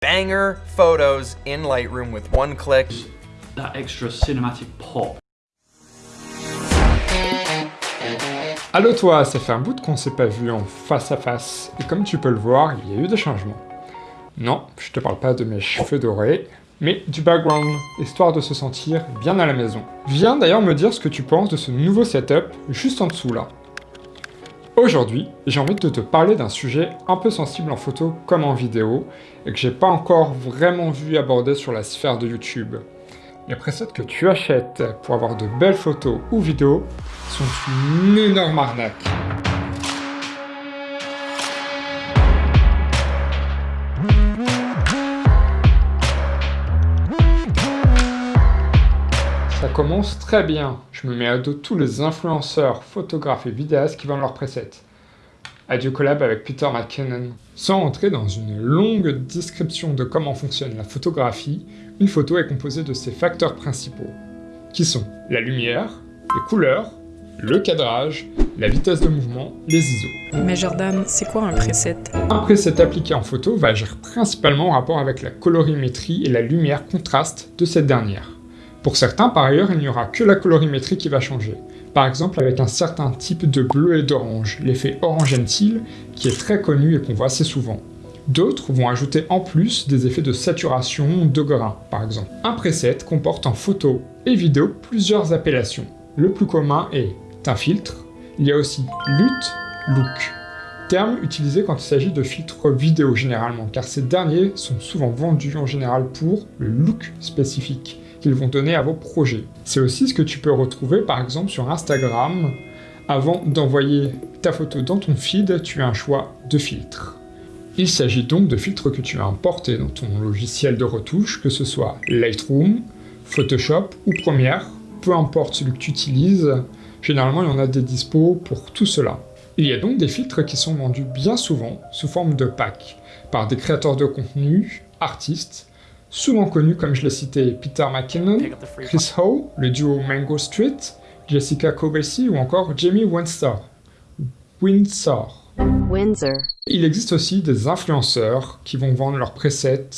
banger photos in Lightroom with one click. That extra cinematic pop. Allo toi, ça fait un bout qu'on s'est pas vu en face à face, et comme tu peux le voir, il y a eu des changements. Non, je te parle pas de mes cheveux dorés, mais du background, histoire de se sentir bien à la maison. Viens d'ailleurs me dire ce que tu penses de ce nouveau setup juste en dessous là. Aujourd'hui, j'ai envie de te parler d'un sujet un peu sensible en photo comme en vidéo, et que j'ai pas encore vraiment vu aborder sur la sphère de YouTube. Les presets que tu achètes pour avoir de belles photos ou vidéos sont une énorme arnaque. Ça commence très bien. Je me mets à dos tous les influenceurs, photographes et vidéastes qui vendent leurs presets. Adieu collab avec Peter McKinnon. Sans entrer dans une longue description de comment fonctionne la photographie, une photo est composée de ses facteurs principaux, qui sont la lumière, les couleurs, le cadrage, la vitesse de mouvement, les ISO. Mais Jordan, c'est quoi un preset Un preset appliqué en photo va agir principalement en rapport avec la colorimétrie et la lumière contraste de cette dernière. Pour certains, par ailleurs, il n'y aura que la colorimétrie qui va changer. Par exemple avec un certain type de bleu et d'orange, l'effet orange teal, qui est très connu et qu'on voit assez souvent. D'autres vont ajouter en plus des effets de saturation de grain, par exemple. Un preset comporte en photo et vidéo plusieurs appellations. Le plus commun est un filtre, il y a aussi LUT, look, terme utilisé quand il s'agit de filtres vidéo généralement, car ces derniers sont souvent vendus en général pour le look spécifique qu'ils vont donner à vos projets. C'est aussi ce que tu peux retrouver par exemple sur Instagram. Avant d'envoyer ta photo dans ton feed, tu as un choix de filtre. Il s'agit donc de filtres que tu as importés dans ton logiciel de retouche, que ce soit Lightroom, Photoshop ou Premiere, peu importe celui que tu utilises, généralement il y en a des dispos pour tout cela. Il y a donc des filtres qui sont vendus bien souvent sous forme de packs, par des créateurs de contenu, artistes, souvent connus comme je l'ai cité Peter McKinnon, Chris Howe, le duo Mango Street, Jessica Kobesi ou encore Jamie Windsor. Windsor. Windsor. Il existe aussi des influenceurs qui vont vendre leurs presets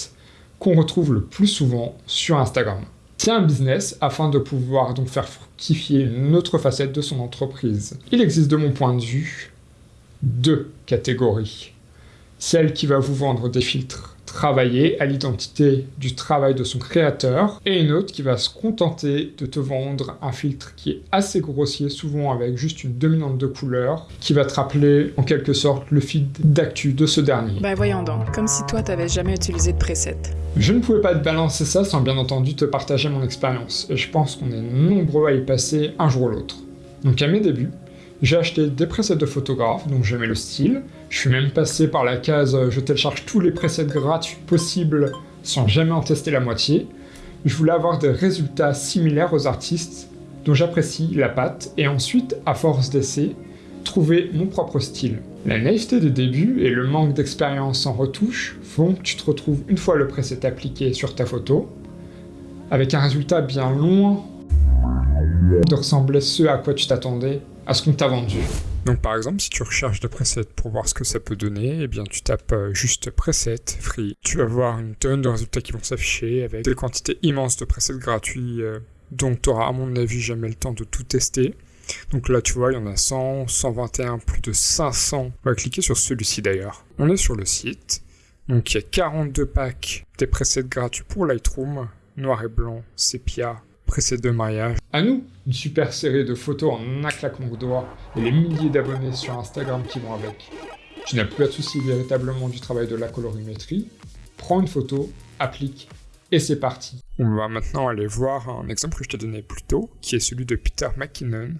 qu'on retrouve le plus souvent sur Instagram. C'est un business afin de pouvoir donc faire fructifier une autre facette de son entreprise. Il existe de mon point de vue deux catégories. Celle qui va vous vendre des filtres travailler à l'identité du travail de son créateur, et une autre qui va se contenter de te vendre un filtre qui est assez grossier, souvent avec juste une dominante de couleur, qui va te rappeler en quelque sorte le feed d'actu de ce dernier. Ben voyons donc, comme si toi t'avais jamais utilisé de preset. Je ne pouvais pas te balancer ça sans bien entendu te partager mon expérience, et je pense qu'on est nombreux à y passer un jour ou l'autre. Donc à mes débuts, j'ai acheté des presets de photographe dont j'aimais le style. Je suis même passé par la case euh, je télécharge tous les presets gratuits possibles sans jamais en tester la moitié. Je voulais avoir des résultats similaires aux artistes dont j'apprécie la patte et ensuite, à force d'essais, trouver mon propre style. La naïveté des débuts et le manque d'expérience en retouche font que tu te retrouves une fois le preset appliqué sur ta photo, avec un résultat bien loin de ressembler ce à quoi tu t'attendais ce qu'on t'a vendu. Donc par exemple, si tu recherches des presets pour voir ce que ça peut donner, eh bien tu tapes euh, juste preset free. Tu vas voir une tonne de résultats qui vont s'afficher avec des quantités immenses de presets gratuits, euh, donc tu auras à mon avis jamais le temps de tout tester. Donc là tu vois, il y en a 100, 121, plus de 500. On va cliquer sur celui-ci d'ailleurs. On est sur le site. Donc il y a 42 packs des presets gratuits pour Lightroom, noir et blanc, sépia, preset de mariage. À nous, une super série de photos en un claquement de doigts et les milliers d'abonnés sur Instagram qui vont avec. Tu n'as plus à te soucier véritablement du travail de la colorimétrie. Prends une photo, applique et c'est parti. On va maintenant aller voir un exemple que je t'ai donné plus tôt, qui est celui de Peter McKinnon,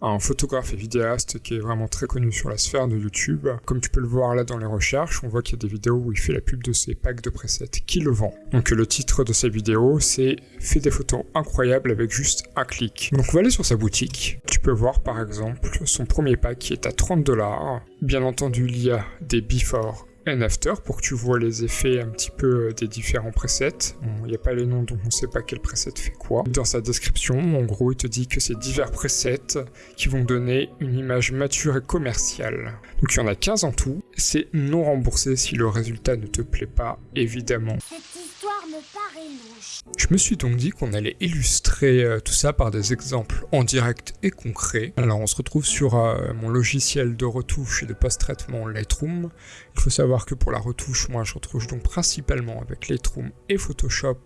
un photographe et vidéaste qui est vraiment très connu sur la sphère de YouTube. Comme tu peux le voir là dans les recherches, on voit qu'il y a des vidéos où il fait la pub de ses packs de presets qu'il vend. Donc le titre de sa vidéo c'est « Fais des photos incroyables avec juste un clic ». Donc on va aller sur sa boutique. Tu peux voir par exemple son premier pack qui est à 30 dollars. Bien entendu il y a des before and after pour que tu vois les effets un petit peu euh, des différents presets. Il n'y a pas les noms donc on ne sait pas quel preset fait quoi. Dans sa description, en gros, il te dit que c'est divers presets qui vont donner une image mature et commerciale. Donc il y en a 15 en tout. C'est non remboursé si le résultat ne te plaît pas, évidemment. Je me suis donc dit qu'on allait illustrer euh, tout ça par des exemples en direct et concrets. Alors on se retrouve sur euh, mon logiciel de retouche et de post-traitement Lightroom. Il faut savoir que pour la retouche, moi je retouche donc principalement avec Lightroom et Photoshop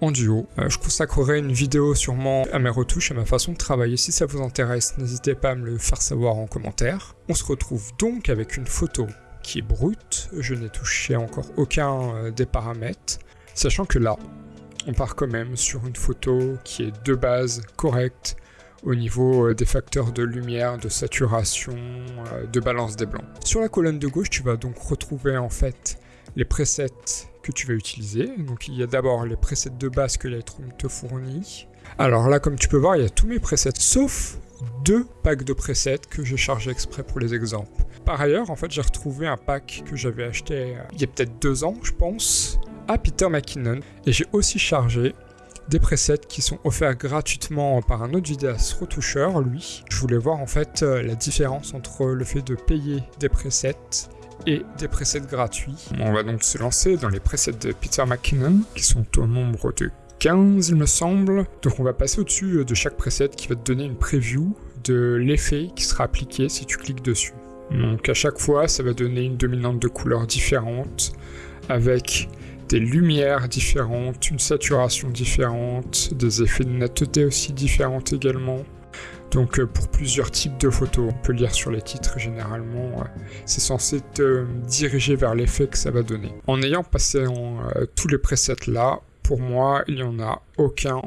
en duo. Euh, je consacrerai une vidéo sûrement à mes retouches et à ma façon de travailler. Si ça vous intéresse, n'hésitez pas à me le faire savoir en commentaire. On se retrouve donc avec une photo qui est brute. Je n'ai touché encore aucun des paramètres. Sachant que là, on part quand même sur une photo qui est de base correcte au niveau euh, des facteurs de lumière, de saturation, euh, de balance des blancs. Sur la colonne de gauche, tu vas donc retrouver en fait les presets que tu vas utiliser. Donc il y a d'abord les presets de base que Lightroom te fournit. Alors là, comme tu peux voir, il y a tous mes presets, sauf deux packs de presets que j'ai chargés exprès pour les exemples. Par ailleurs, en fait, j'ai retrouvé un pack que j'avais acheté euh, il y a peut-être deux ans, je pense, à Peter McKinnon. Et j'ai aussi chargé des presets qui sont offerts gratuitement par un autre vidéaste retoucheur, lui. Je voulais voir en fait euh, la différence entre le fait de payer des presets et des presets gratuits. On va donc se lancer dans les presets de Peter McKinnon, qui sont au nombre de 15 il me semble. Donc on va passer au-dessus euh, de chaque preset qui va te donner une preview de l'effet qui sera appliqué si tu cliques dessus. Donc à chaque fois ça va donner une dominante de couleurs différentes avec des lumières différentes, une saturation différente, des effets de netteté aussi différentes également. Donc euh, pour plusieurs types de photos, on peut lire sur les titres généralement, euh, c'est censé te diriger vers l'effet que ça va donner. En ayant passé en, euh, tous les presets là, pour moi, il n'y en a aucun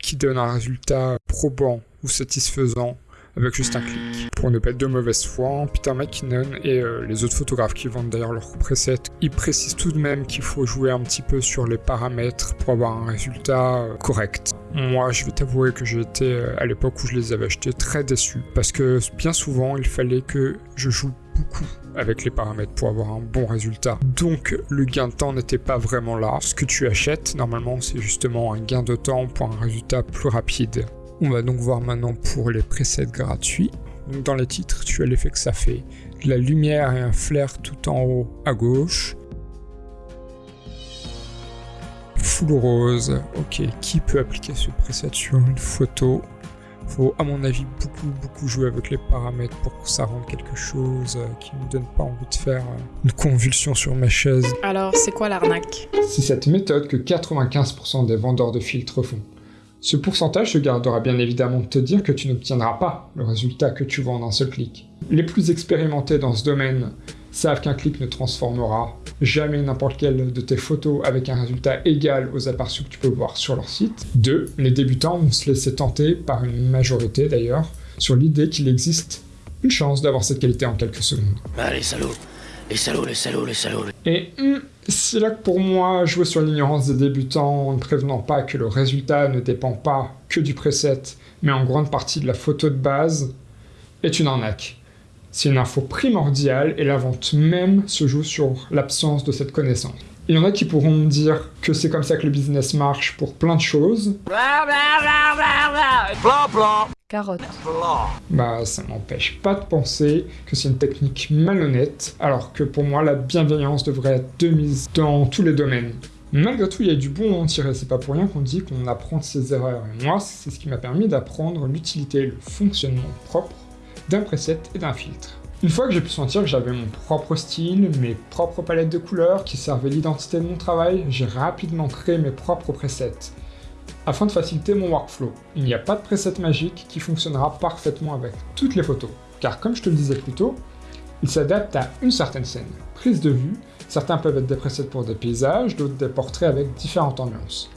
qui donne un résultat probant ou satisfaisant avec juste un clic. Pour ne pas être de mauvaise foi, Peter McKinnon et euh, les autres photographes qui vendent d'ailleurs leurs presets, ils précisent tout de même qu'il faut jouer un petit peu sur les paramètres pour avoir un résultat euh, correct. Moi, je vais t'avouer que j'étais euh, à l'époque où je les avais achetés très déçu parce que bien souvent, il fallait que je joue beaucoup avec les paramètres pour avoir un bon résultat. Donc le gain de temps n'était pas vraiment là. Ce que tu achètes, normalement, c'est justement un gain de temps pour un résultat plus rapide. On va donc voir maintenant pour les presets gratuits. Donc dans les titres, tu as l'effet que ça fait. De la lumière et un flair tout en haut à gauche. Full rose. Ok, qui peut appliquer ce preset sur une photo? Faut à mon avis beaucoup beaucoup jouer avec les paramètres pour que ça rende quelque chose euh, qui ne me donne pas envie de faire euh, une convulsion sur ma chaise. Alors, c'est quoi l'arnaque? C'est cette méthode que 95% des vendeurs de filtres font. Ce pourcentage se gardera bien évidemment de te dire que tu n'obtiendras pas le résultat que tu vois en un seul clic. Les plus expérimentés dans ce domaine savent qu'un clic ne transformera jamais n'importe quelle de tes photos avec un résultat égal aux aperçus que tu peux voir sur leur site. 2. Les débutants vont se laisser tenter, par une majorité d'ailleurs, sur l'idée qu'il existe une chance d'avoir cette qualité en quelques secondes. Ah, les salauds Les salauds, les salauds, les Et hmm, c'est là que pour moi, jouer sur l'ignorance des débutants en ne prévenant pas que le résultat ne dépend pas que du preset, mais en grande partie de la photo de base, est une arnaque. C'est une info primordiale et la vente même se joue sur l'absence de cette connaissance. Il y en a qui pourront me dire que c'est comme ça que le business marche pour plein de choses. Carotte. Bah, ça m'empêche pas de penser que c'est une technique malhonnête, alors que pour moi, la bienveillance devrait être de mise dans tous les domaines. Malgré tout, il y a du bon à en tirer, c'est pas pour rien qu'on dit qu'on apprend de ses erreurs. Et moi, c'est ce qui m'a permis d'apprendre l'utilité et le fonctionnement propre d'un preset et d'un filtre. Une fois que j'ai pu sentir que j'avais mon propre style, mes propres palettes de couleurs qui servaient l'identité de mon travail, j'ai rapidement créé mes propres presets afin de faciliter mon workflow. Il n'y a pas de preset magique qui fonctionnera parfaitement avec toutes les photos, car comme je te le disais plus tôt, il s'adapte à une certaine scène. Prise de vue, certains peuvent être des presets pour des paysages, d'autres des portraits avec différentes ambiances.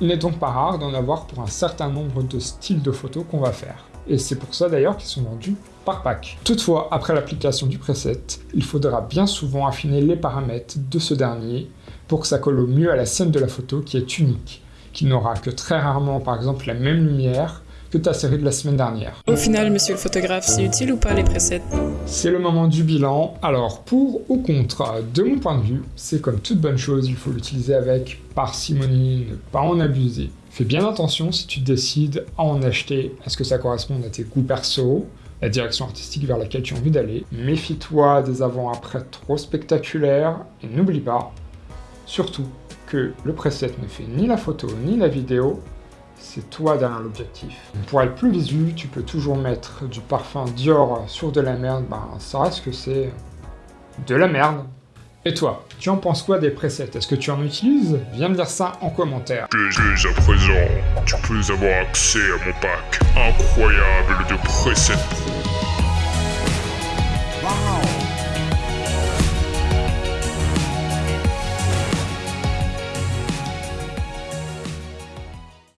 Il n'est donc pas rare d'en avoir pour un certain nombre de styles de photos qu'on va faire. Et c'est pour ça d'ailleurs qu'ils sont vendus par pack. Toutefois, après l'application du preset, il faudra bien souvent affiner les paramètres de ce dernier pour que ça colle au mieux à la scène de la photo qui est unique, qui n'aura que très rarement par exemple la même lumière que ta série de la semaine dernière. Au final, monsieur le photographe, c'est utile ou pas les presets C'est le moment du bilan. Alors, pour ou contre, de mon point de vue, c'est comme toute bonne chose, il faut l'utiliser avec parcimonie, ne pas en abuser. Fais bien attention si tu décides à en acheter, à ce que ça corresponde à tes goûts perso, la direction artistique vers laquelle tu as envie d'aller. Méfie-toi des avant-après trop spectaculaires et n'oublie pas, surtout, que le preset ne fait ni la photo ni la vidéo, c'est toi derrière l'objectif. Pour être plus visu, tu peux toujours mettre du parfum Dior sur de la merde, ben ça reste que c'est de la merde. Et toi, tu en penses quoi des presets Est-ce que tu en utilises? Viens me dire ça en commentaire. Dès à présent, tu peux avoir accès à mon pack incroyable de presets